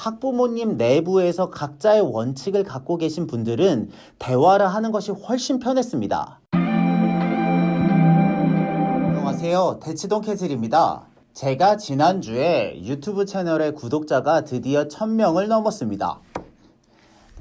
학부모님 내부에서 각자의 원칙을 갖고 계신 분들은 대화를 하는 것이 훨씬 편했습니다. 안녕하세요. 대치동 캐슬입니다. 제가 지난주에 유튜브 채널의 구독자가 드디어 1000명을 넘었습니다.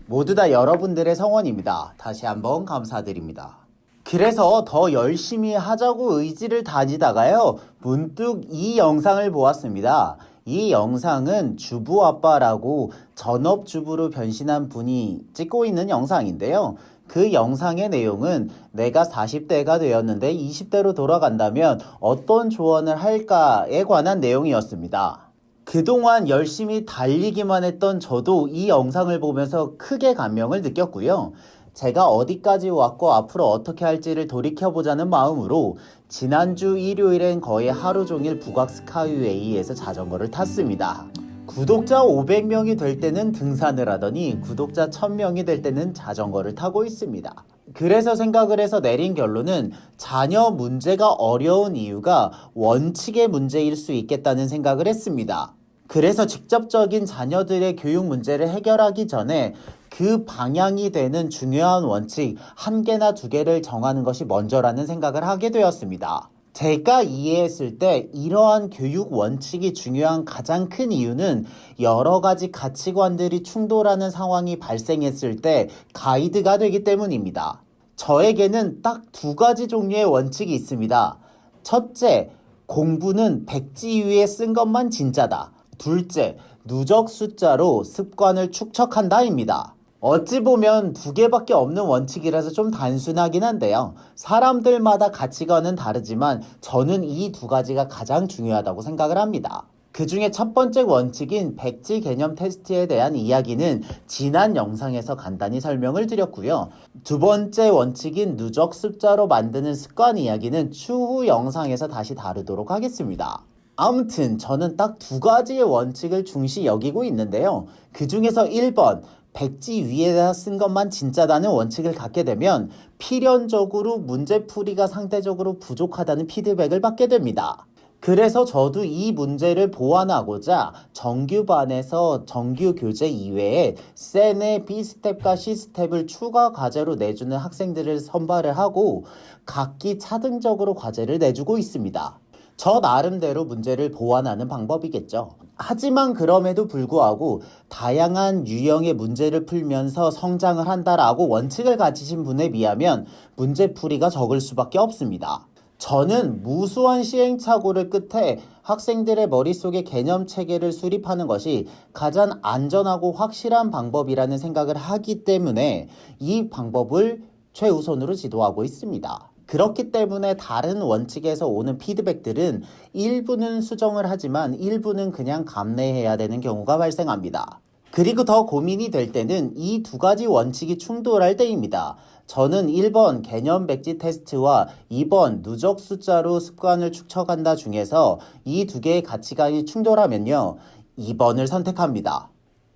모두 다 여러분들의 성원입니다. 다시 한번 감사드립니다. 그래서 더 열심히 하자고 의지를 다지다가요, 문득 이 영상을 보았습니다. 이 영상은 주부 아빠라고 전업주부로 변신한 분이 찍고 있는 영상인데요. 그 영상의 내용은 내가 40대가 되었는데 20대로 돌아간다면 어떤 조언을 할까에 관한 내용이었습니다. 그동안 열심히 달리기만 했던 저도 이 영상을 보면서 크게 감명을 느꼈고요. 제가 어디까지 왔고 앞으로 어떻게 할지를 돌이켜보자는 마음으로 지난주 일요일엔 거의 하루 종일 북악 스카이웨이에서 자전거를 탔습니다. 구독자 500명이 될 때는 등산을 하더니 구독자 1000명이 될 때는 자전거를 타고 있습니다. 그래서 생각을 해서 내린 결론은 자녀 문제가 어려운 이유가 원칙의 문제일 수 있겠다는 생각을 했습니다. 그래서 직접적인 자녀들의 교육 문제를 해결하기 전에 그 방향이 되는 중요한 원칙 한 개나 두 개를 정하는 것이 먼저라는 생각을 하게 되었습니다. 제가 이해했을 때 이러한 교육 원칙이 중요한 가장 큰 이유는 여러 가지 가치관들이 충돌하는 상황이 발생했을 때 가이드가 되기 때문입니다. 저에게는 딱 두 가지 종류의 원칙이 있습니다. 첫째, 공부는 백지 위에 쓴 것만 진짜다. 둘째, 누적 숫자로 습관을 축적한다입니다. 어찌 보면 두 개밖에 없는 원칙이라서 좀 단순하긴 한데요. 사람들마다 가치관은 다르지만 저는 이 두 가지가 가장 중요하다고 생각을 합니다. 그 중에 첫 번째 원칙인 백지 개념 테스트에 대한 이야기는 지난 영상에서 간단히 설명을 드렸고요. 두 번째 원칙인 누적 숫자로 만드는 습관 이야기는 추후 영상에서 다시 다루도록 하겠습니다. 아무튼 저는 딱 두 가지의 원칙을 중시 여기고 있는데요. 그 중에서 1번 백지 위에다 쓴 것만 진짜다는 원칙을 갖게 되면 필연적으로 문제풀이가 상대적으로 부족하다는 피드백을 받게 됩니다. 그래서 저도 이 문제를 보완하고자 정규반에서 정규 교재 이외에 센의 B스텝과 C스텝을 추가 과제로 내주는 학생들을 선발을 하고 각기 차등적으로 과제를 내주고 있습니다. 저 나름대로 문제를 보완하는 방법이겠죠. 하지만 그럼에도 불구하고 다양한 유형의 문제를 풀면서 성장을 한다라고 원칙을 가지신 분에 비하면 문제풀이가 적을 수밖에 없습니다. 저는 무수한 시행착오를 끝에 학생들의 머릿속에 개념 체계를 수립하는 것이 가장 안전하고 확실한 방법이라는 생각을 하기 때문에 이 방법을 최우선으로 지도하고 있습니다. 그렇기 때문에 다른 원칙에서 오는 피드백들은 일부는 수정을 하지만 일부는 그냥 감내해야 되는 경우가 발생합니다. 그리고 더 고민이 될 때는 이 두 가지 원칙이 충돌할 때입니다. 저는 1번 개념 백지 테스트와 2번 누적 숫자로 습관을 축적한다 중에서 이 두 개의 가치관이 충돌하면요. 2번을 선택합니다.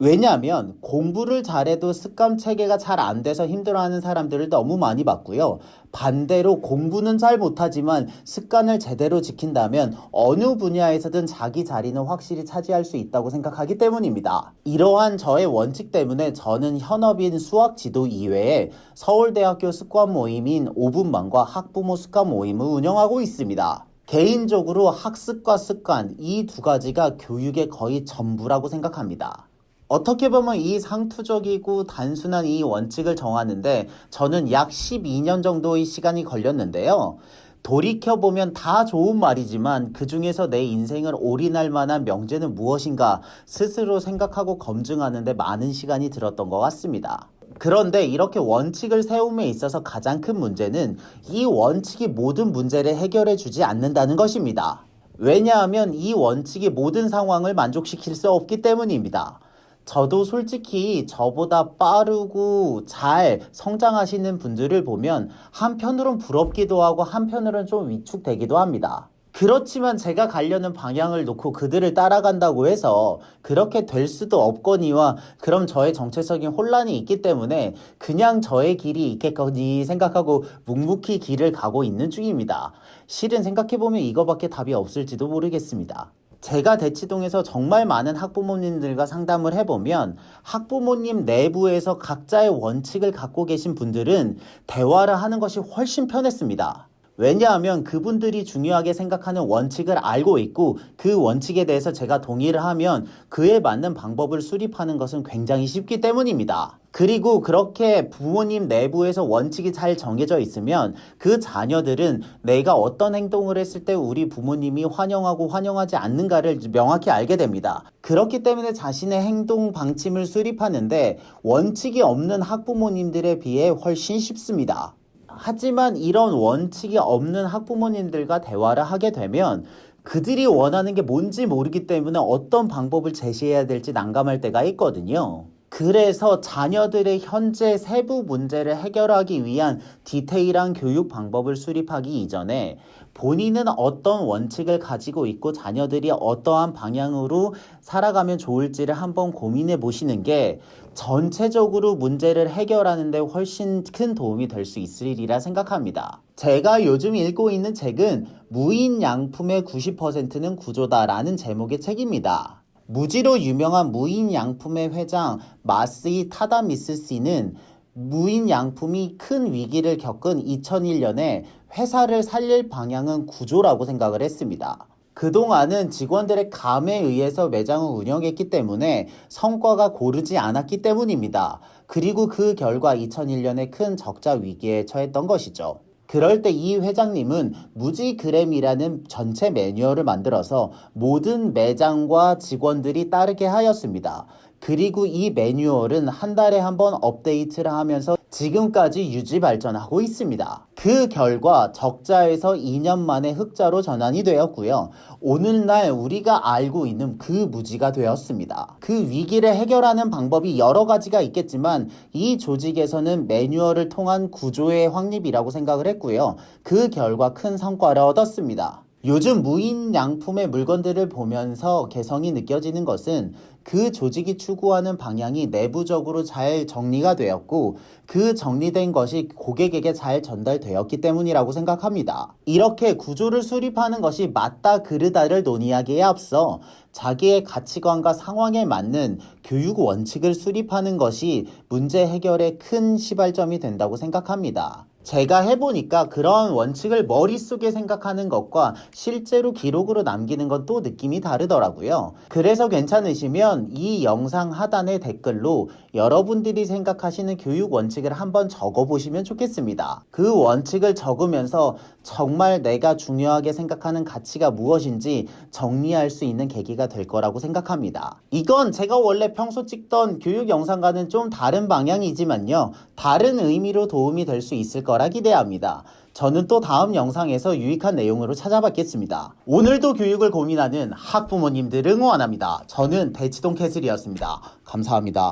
왜냐하면 공부를 잘해도 습관 체계가 잘 안 돼서 힘들어하는 사람들을 너무 많이 봤고요. 반대로 공부는 잘 못하지만 습관을 제대로 지킨다면 어느 분야에서든 자기 자리는 확실히 차지할 수 있다고 생각하기 때문입니다. 이러한 저의 원칙 때문에 저는 현업인 수학 지도 이외에 서울대학교 습관 모임인 5분만과 학부모 습관 모임을 운영하고 있습니다. 개인적으로 학습과 습관 이 두 가지가 교육의 거의 전부라고 생각합니다. 어떻게 보면 이 상투적이고 단순한 이 원칙을 정하는데 저는 약 12년 정도의 시간이 걸렸는데요. 돌이켜보면 다 좋은 말이지만 그 중에서 내 인생을 올인할 만한 명제는 무엇인가 스스로 생각하고 검증하는데 많은 시간이 들었던 것 같습니다. 그런데 이렇게 원칙을 세움에 있어서 가장 큰 문제는 이 원칙이 모든 문제를 해결해 주지 않는다는 것입니다. 왜냐하면 이 원칙이 모든 상황을 만족시킬 수 없기 때문입니다. 저도 솔직히 저보다 빠르고 잘 성장하시는 분들을 보면 한편으론 부럽기도 하고 한편으론 좀 위축되기도 합니다. 그렇지만 제가 가려는 방향을 놓고 그들을 따라간다고 해서 그렇게 될 수도 없거니와 그럼 저의 정체적인 혼란이 있기 때문에 그냥 저의 길이 있겠거니 생각하고 묵묵히 길을 가고 있는 중입니다. 실은 생각해보면 이거밖에 답이 없을지도 모르겠습니다. 제가 대치동에서 정말 많은 학부모님들과 상담을 해보면 학부모님 내부에서 각자의 원칙을 갖고 계신 분들은 대화를 하는 것이 훨씬 편했습니다. 왜냐하면 그분들이 중요하게 생각하는 원칙을 알고 있고 그 원칙에 대해서 제가 동의를 하면 그에 맞는 방법을 수립하는 것은 굉장히 쉽기 때문입니다. 그리고 그렇게 부모님 내부에서 원칙이 잘 정해져 있으면 그 자녀들은 내가 어떤 행동을 했을 때 우리 부모님이 환영하고 환영하지 않는가를 명확히 알게 됩니다. 그렇기 때문에 자신의 행동 방침을 수립하는데 원칙이 없는 학부모님들에 비해 훨씬 쉽습니다. 하지만 이런 원칙이 없는 학부모님들과 대화를 하게 되면 그들이 원하는 게 뭔지 모르기 때문에 어떤 방법을 제시해야 될지 난감할 때가 있거든요. 그래서 자녀들의 현재 세부 문제를 해결하기 위한 디테일한 교육 방법을 수립하기 이전에 본인은 어떤 원칙을 가지고 있고 자녀들이 어떠한 방향으로 살아가면 좋을지를 한번 고민해 보시는 게 전체적으로 문제를 해결하는 데 훨씬 큰 도움이 될 수 있으리라 생각합니다. 제가 요즘 읽고 있는 책은 무인 양품의 90%는 구조다라는 제목의 책입니다. 무지로 유명한 무인 양품의 회장 마스이 타다미스 씨는 무인 양품이 큰 위기를 겪은 2001년에 회사를 살릴 방향은 구조라고 생각을 했습니다. 그동안은 직원들의 감에 의해서 매장을 운영했기 때문에 성과가 고르지 않았기 때문입니다. 그리고 그 결과 2001년에 큰 적자 위기에 처했던 것이죠. 그럴 때 이 회장님은 무지그램이라는 전체 매뉴얼을 만들어서 모든 매장과 직원들이 따르게 하였습니다. 그리고 이 매뉴얼은 한 달에 한 번 업데이트를 하면서 지금까지 유지 발전하고 있습니다. 그 결과 적자에서 2년 만에 흑자로 전환이 되었고요. 오늘날 우리가 알고 있는 그 무지가 되었습니다. 그 위기를 해결하는 방법이 여러 가지가 있겠지만 이 조직에서는 매뉴얼을 통한 구조의 확립이라고 생각을 했고요. 그 결과 큰 성과를 얻었습니다. 요즘 무인 양품의 물건들을 보면서 개성이 느껴지는 것은 그 조직이 추구하는 방향이 내부적으로 잘 정리가 되었고 그 정리된 것이 고객에게 잘 전달되었기 때문이라고 생각합니다. 이렇게 구조를 수립하는 것이 맞다 그르다를 논의하기에 앞서 자기의 가치관과 상황에 맞는 교육 원칙을 수립하는 것이 문제 해결에 큰 시발점이 된다고 생각합니다. 제가 해보니까 그런 원칙을 머릿속에 생각하는 것과 실제로 기록으로 남기는 건 또 느낌이 다르더라고요. 그래서 괜찮으시면 이 영상 하단의 댓글로 여러분들이 생각하시는 교육 원칙을 한번 적어보시면 좋겠습니다. 그 원칙을 적으면서 정말 내가 중요하게 생각하는 가치가 무엇인지 정리할 수 있는 계기가 될 거라고 생각합니다. 이건 제가 원래 평소 찍던 교육 영상과는 좀 다른 방향이지만요. 다른 의미로 도움이 될 수 있을 거라 기대합니다. 저는 또 다음 영상에서 유익한 내용으로 찾아뵙겠습니다. 오늘도 교육을 고민하는 학부모님들 응원합니다. 저는 대치동 캐슬이었습니다. 감사합니다.